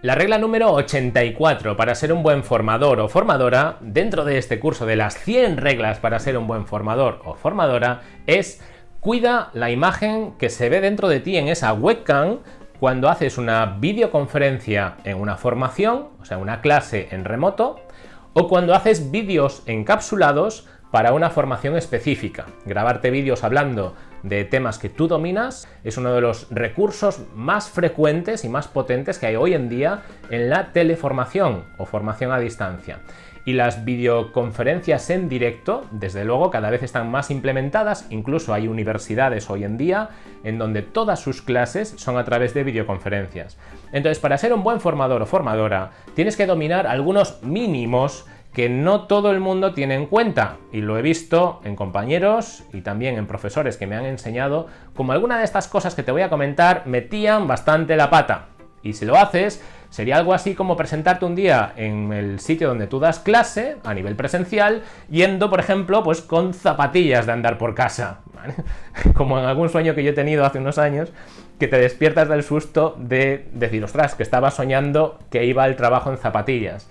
La regla número 84 para ser un buen formador o formadora dentro de este curso de las 100 reglas para ser un buen formador o formadora es cuida la imagen que se ve dentro de ti en esa webcam cuando haces una videoconferencia en una formación, o sea, una clase en remoto, o cuando haces vídeos encapsulados para una formación específica. Grabarte vídeos hablando de temas que tú dominas es uno de los recursos más frecuentes y más potentes que hay hoy en día en la teleformación o formación a distancia. Y las videoconferencias en directo, desde luego, cada vez están más implementadas, incluso hay universidades hoy en día en donde todas sus clases son a través de videoconferencias. Entonces, para ser un buen formador o formadora, tienes que dominar algunos mínimos que no todo el mundo tiene en cuenta. Y lo he visto en compañeros y también en profesores que me han enseñado como alguna de estas cosas que te voy a comentar metían bastante la pata. Y si lo haces sería algo así como presentarte un día en el sitio donde tú das clase a nivel presencial yendo por ejemplo pues con zapatillas de andar por casa como en algún sueño que yo he tenido hace unos años que te despiertas del susto de decir ostras que estaba soñando que iba al trabajo en zapatillas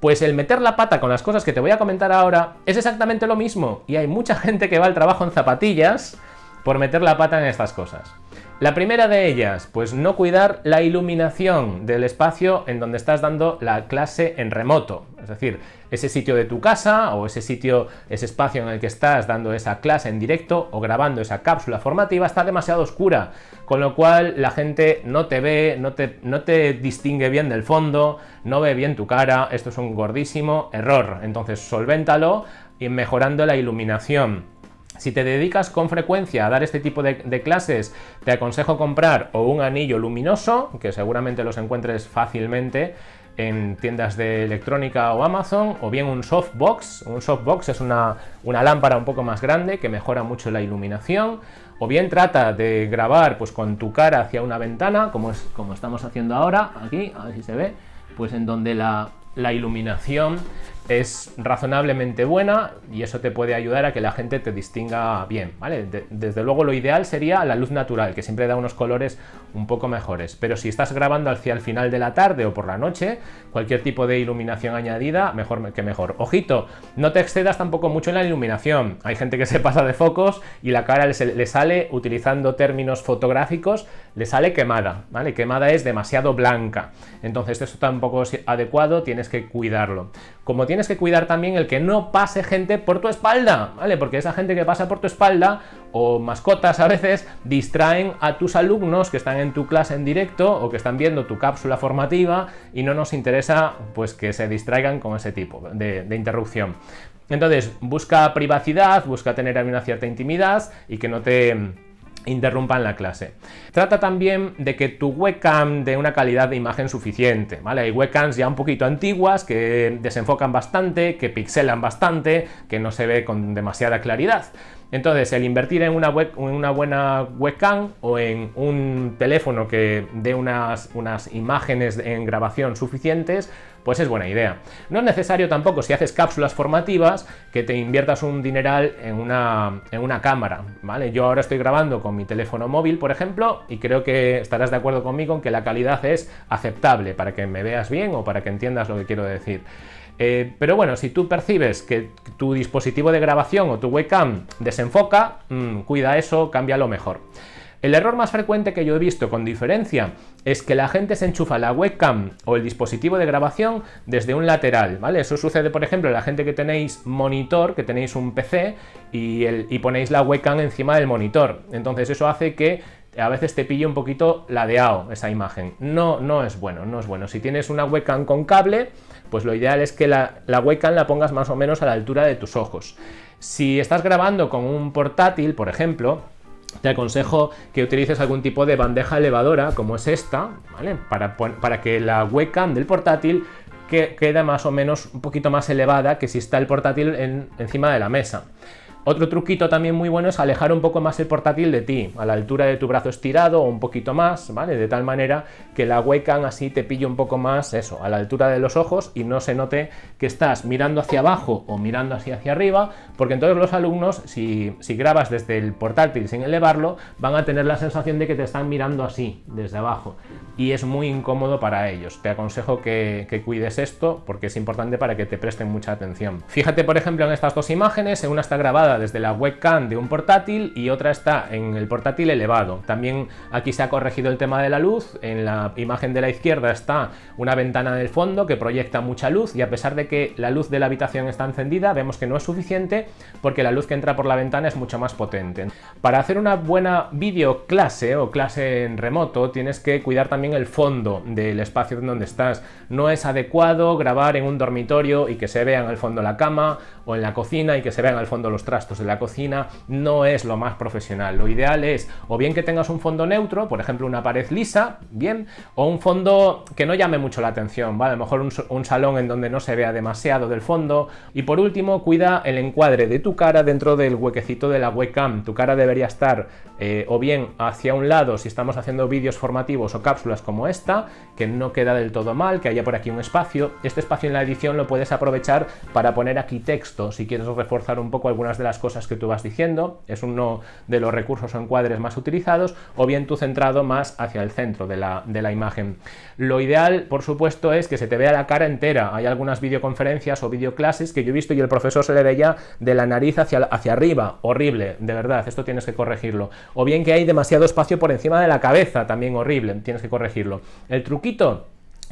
pues el meter la pata con las cosas que te voy a comentar ahora es exactamente lo mismo y hay mucha gente que va al trabajo en zapatillas por meter la pata en estas cosas. La primera de ellas, pues no cuidar la iluminación del espacio en donde estás dando la clase en remoto. Es decir, ese sitio de tu casa o ese sitio, ese espacio en el que estás dando esa clase en directo o grabando esa cápsula formativa está demasiado oscura, con lo cual la gente no te ve, no te, no te distingue bien del fondo, no ve bien tu cara, esto es un gordísimo error. Entonces solvéntalo y mejorando la iluminación. Si te dedicas con frecuencia a dar este tipo de, clases, te aconsejo comprar o un anillo luminoso, que seguramente los encuentres fácilmente en tiendas de electrónica o Amazon, o bien un softbox. Un softbox es una, una lámpara un poco más grande que mejora mucho la iluminación, o bien trata de grabar pues con tu cara hacia una ventana, como, es, como estamos haciendo ahora, aquí, a ver si se ve, pues en donde la, la iluminación es razonablemente buena y eso te puede ayudar a que la gente te distinga bien, desde luego lo ideal sería la luz natural, que siempre da unos colores un poco mejores, pero si estás grabando hacia el final de la tarde o por la noche, cualquier tipo de iluminación añadida, mejor que mejor. Ojito, no te excedas tampoco mucho en la iluminación, hay gente que se pasa de focos y la cara le sale, utilizando términos fotográficos, le sale quemada, ¿vale? Quemada es demasiado blanca, entonces esto tampoco es adecuado, tienes que cuidarlo. Como tienes que cuidar también el que no pase gente por tu espalda, ¿vale? Porque esa gente que pasa por tu espalda o mascotas a veces distraen a tus alumnos que están en tu clase en directo o que están viendo tu cápsula formativa y no nos interesa pues que se distraigan con ese tipo de, interrupción. Entonces, busca privacidad, busca tener una cierta intimidad y que no te interrumpan la clase. Trata también de que tu webcam dé una calidad de imagen suficiente, ¿vale? Hay webcams ya un poquito antiguas que desenfocan bastante, que pixelan bastante, que no se ve con demasiada claridad. Entonces, el invertir en una, buena webcam o en un teléfono que dé unas, unas imágenes en grabación suficientes, pues es buena idea. No es necesario tampoco, si haces cápsulas formativas, que te inviertas un dineral en una, en una cámara, ¿vale? Yo ahora estoy grabando con mi teléfono móvil, por ejemplo, y creo que estarás de acuerdo conmigo en que la calidad es aceptable para que me veas bien o para que entiendas lo que quiero decir. Eh, pero bueno, si tú percibes que tu dispositivo de grabación o tu webcam desenfoca, mm, cuida eso, cámbialo mejor. El error más frecuente que yo he visto con diferencia es que la gente se enchufa la webcam o el dispositivo de grabación desde un lateral, ¿vale? Eso sucede, por ejemplo, la gente que tenéis monitor, que tenéis un PC y, y ponéis la webcam encima del monitor. Entonces eso hace que a veces te pille un poquito ladeado esa imagen. No, no es bueno, no es bueno. Si tienes una webcam con cable, pues lo ideal es que la, la webcam la pongas más o menos a la altura de tus ojos. Si estás grabando con un portátil, por ejemplo, te aconsejo que utilices algún tipo de bandeja elevadora, como es esta, ¿vale? Para, que la webcam del portátil quede más o menos un poquito más elevada que si está el portátil encima de la mesa. Otro truquito también muy bueno es alejar un poco más el portátil de ti, a la altura de tu brazo estirado o un poquito más, ¿vale? De tal manera que la webcam así te pille un poco más, eso, a la altura de los ojos y no se note que estás mirando hacia abajo o mirando hacia, hacia arriba, porque entonces los alumnos, si, si grabas desde el portátil sin elevarlo, van a tener la sensación de que te están mirando así, desde abajo. y es muy incómodo para ellos. Te aconsejo que, que cuides esto porque es importante para que te presten mucha atención. Fíjate por ejemplo en estas dos imágenes, una está grabada desde la webcam de un portátil y otra está en el portátil elevado. También aquí se ha corregido el tema de la luz, en la imagen de la izquierda está una ventana en el fondo que proyecta mucha luz y a pesar de que la luz de la habitación está encendida, vemos que no es suficiente porque la luz que entra por la ventana es mucho más potente. Para hacer una buena videoclase o clase en remoto tienes que cuidar también el fondo del espacio en donde estás. No es adecuado grabar en un dormitorio y que se vea en el fondo la cama o en la cocina y que se vean al fondo los trastos de la cocina, no es lo más profesional. Lo ideal es o bien que tengas un fondo neutro, por ejemplo una pared lisa, bien, o un fondo que no llame mucho la atención, ¿vale? A lo mejor un, un salón en donde no se vea demasiado del fondo. Y por último, cuida el encuadre de tu cara dentro del huequecito de la webcam. Tu cara debería estar eh, o bien hacia un lado si estamos haciendo vídeos formativos o cápsulas como esta, que no queda del todo mal, que haya por aquí un espacio. Este espacio en la edición lo puedes aprovechar para poner aquí texto, si quieres reforzar un poco algunas de las cosas que tú vas diciendo, es uno de los recursos o encuadres más utilizados, o bien tú centrado más hacia el centro de la, de la imagen. Lo ideal, por supuesto, es que se te vea la cara entera. Hay algunas videoconferencias o videoclases que yo he visto y el profesor se le veía de la nariz hacia, hacia arriba. Horrible, de verdad, esto tienes que corregirlo o bien que hay demasiado espacio por encima de la cabeza, también horrible, tienes que corregirlo. El truquito,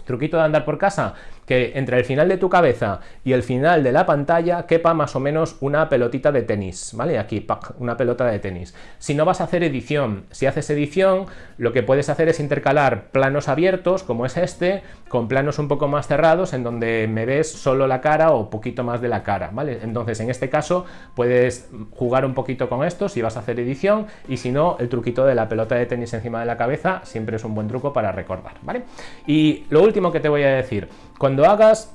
truquito de andar por casa, que entre el final de tu cabeza y el final de la pantalla quepa más o menos una pelotita de tenis, ¿vale? Aquí, una pelota de tenis. Si no vas a hacer edición, si haces edición, lo que puedes hacer es intercalar planos abiertos, como es este, con planos un poco más cerrados, en donde me ves solo la cara o poquito más de la cara, ¿vale? Entonces, en este caso, puedes jugar un poquito con esto si vas a hacer edición, y si no, el truquito de la pelota de tenis encima de la cabeza siempre es un buen truco para recordar, ¿vale? Y lo último que te voy a decir, cuando hagas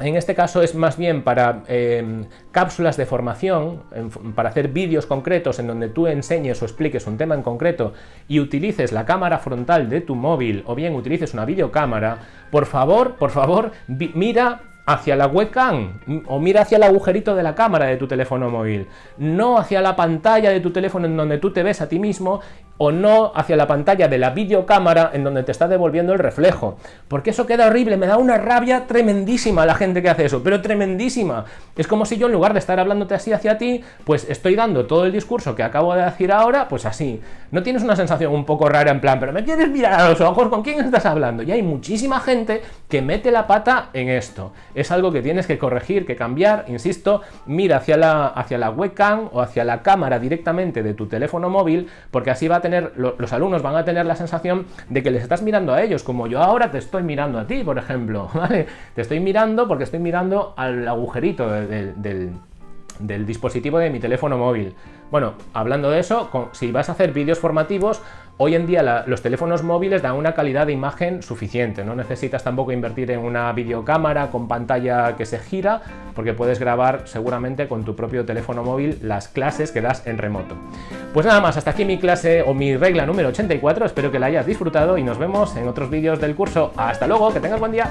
en este caso es más bien para em, cápsulas de formación, para hacer vídeos concretos en donde tú enseñes o expliques un tema en concreto y utilices la cámara frontal de tu móvil o bien utilices una videocámara, por favor, por favor, mira hacia la webcam o mira hacia el agujerito de la cámara de tu teléfono móvil, no hacia la pantalla de tu teléfono en donde tú te ves a ti mismo o no hacia la pantalla de la videocámara en donde te está devolviendo el reflejo. Porque eso queda horrible, me da una rabia tremendísima la gente que hace eso, pero tremendísima. Es como si yo en lugar de estar hablándote así hacia ti, pues estoy dando todo el discurso que acabo de decir ahora, pues así. No tienes una sensación un poco rara en plan, pero me quieres mirar a los ojos, ¿con quién estás hablando? Y hay muchísima gente que mete la pata en esto. Es algo que tienes que corregir, que cambiar, insisto, mira hacia la, hacia la webcam o hacia la cámara directamente de tu teléfono móvil, porque así va a tener los alumnos van a tener la sensación de que les estás mirando a ellos, como yo ahora te estoy mirando a ti, por ejemplo, ¿vale? Te estoy mirando porque estoy mirando al agujerito del, dispositivo de mi teléfono móvil. Bueno, hablando de eso, si vas a hacer vídeos formativos, hoy en día los teléfonos móviles dan una calidad de imagen suficiente, no necesitas tampoco invertir en una videocámara con pantalla que se gira, porque puedes grabar seguramente con tu propio teléfono móvil las clases que das en remoto. Pues nada más, hasta aquí mi clase o mi regla número 84, espero que la hayas disfrutado y nos vemos en otros vídeos del curso. ¡Hasta luego! ¡Que tengas buen día!